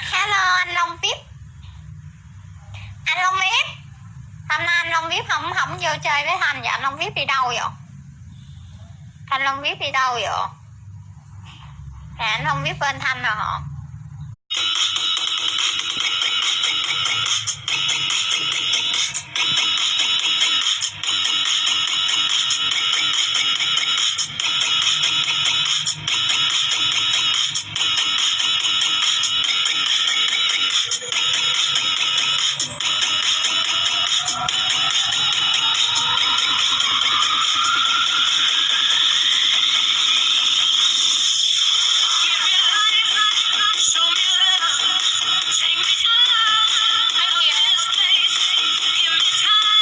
hello anh Long VIP. Anh Long VIP. Hôm nay anh Long VIP không không vô chơi với Thanh vậy? Anh Long VIP đi đâu vậy? Anh Long VIP đi đâu vậy? À, anh Long VIP bên Thanh rồi Give me time.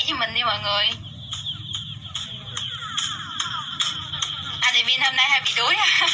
nhảy cho mình đi mọi người. À thì hôm nay hay bị đuối à?